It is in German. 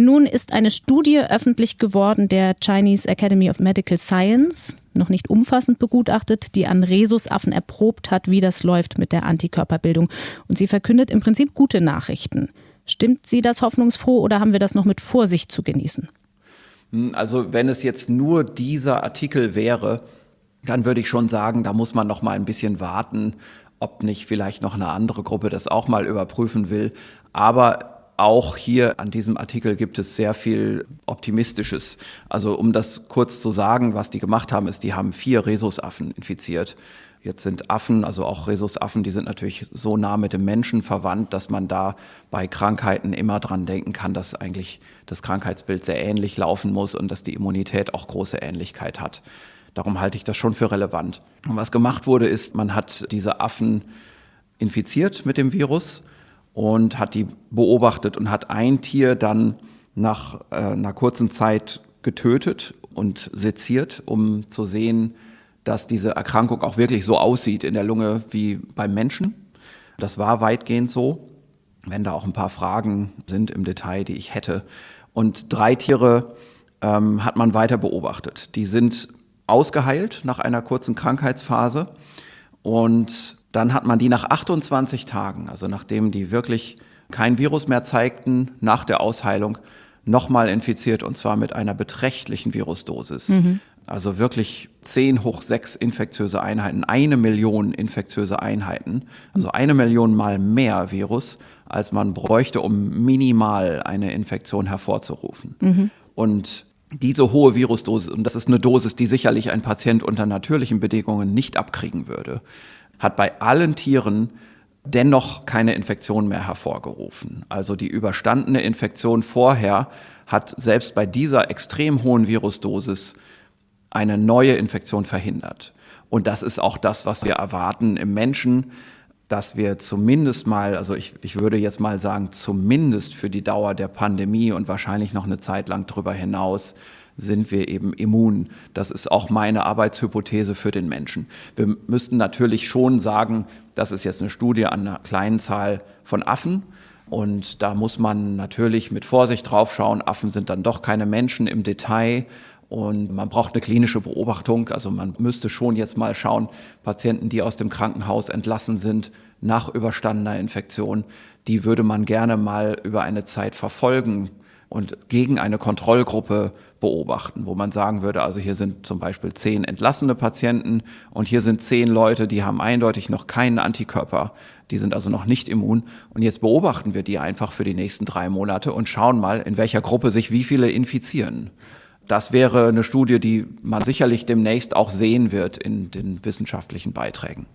Nun ist eine Studie öffentlich geworden der Chinese Academy of Medical Science, noch nicht umfassend begutachtet, die an Rhesusaffen erprobt hat, wie das läuft mit der Antikörperbildung. Und sie verkündet im Prinzip gute Nachrichten. Stimmt sie das hoffnungsfroh oder haben wir das noch mit Vorsicht zu genießen? Hm, also wenn es jetzt nur dieser Artikel wäre, dann würde ich schon sagen, da muss man noch mal ein bisschen warten, ob nicht vielleicht noch eine andere Gruppe das auch mal überprüfen will. Aber auch hier an diesem Artikel gibt es sehr viel Optimistisches. Also um das kurz zu sagen, was die gemacht haben, ist, die haben vier Rhesusaffen infiziert. Jetzt sind Affen, also auch Rhesusaffen, die sind natürlich so nah mit dem Menschen verwandt, dass man da bei Krankheiten immer dran denken kann, dass eigentlich das Krankheitsbild sehr ähnlich laufen muss und dass die Immunität auch große Ähnlichkeit hat. Darum halte ich das schon für relevant. Und was gemacht wurde, ist, man hat diese Affen infiziert mit dem Virus und hat die beobachtet und hat ein Tier dann nach äh, einer kurzen Zeit getötet und seziert, um zu sehen, dass diese Erkrankung auch wirklich so aussieht in der Lunge wie beim Menschen. Das war weitgehend so, wenn da auch ein paar Fragen sind im Detail, die ich hätte. Und drei Tiere ähm, hat man weiter beobachtet. Die sind ausgeheilt nach einer kurzen Krankheitsphase und dann hat man die nach 28 Tagen, also nachdem die wirklich kein Virus mehr zeigten, nach der Ausheilung nochmal infiziert und zwar mit einer beträchtlichen Virusdosis. Mhm. Also wirklich 10 hoch 6 infektiöse Einheiten, eine Million infektiöse Einheiten, also eine Million mal mehr Virus, als man bräuchte, um minimal eine Infektion hervorzurufen. Mhm. Und diese hohe Virusdosis, und das ist eine Dosis, die sicherlich ein Patient unter natürlichen Bedingungen nicht abkriegen würde, hat bei allen Tieren dennoch keine Infektion mehr hervorgerufen. Also die überstandene Infektion vorher hat selbst bei dieser extrem hohen Virusdosis eine neue Infektion verhindert. Und das ist auch das, was wir erwarten im Menschen, dass wir zumindest mal, also ich, ich würde jetzt mal sagen, zumindest für die Dauer der Pandemie und wahrscheinlich noch eine Zeit lang darüber hinaus sind wir eben immun. Das ist auch meine Arbeitshypothese für den Menschen. Wir müssten natürlich schon sagen, das ist jetzt eine Studie an einer kleinen Zahl von Affen. Und da muss man natürlich mit Vorsicht draufschauen. Affen sind dann doch keine Menschen im Detail. Und man braucht eine klinische Beobachtung. Also man müsste schon jetzt mal schauen, Patienten, die aus dem Krankenhaus entlassen sind nach überstandener Infektion, die würde man gerne mal über eine Zeit verfolgen und gegen eine Kontrollgruppe beobachten, wo man sagen würde, also hier sind zum Beispiel zehn entlassene Patienten und hier sind zehn Leute, die haben eindeutig noch keinen Antikörper, die sind also noch nicht immun und jetzt beobachten wir die einfach für die nächsten drei Monate und schauen mal, in welcher Gruppe sich wie viele infizieren. Das wäre eine Studie, die man sicherlich demnächst auch sehen wird in den wissenschaftlichen Beiträgen.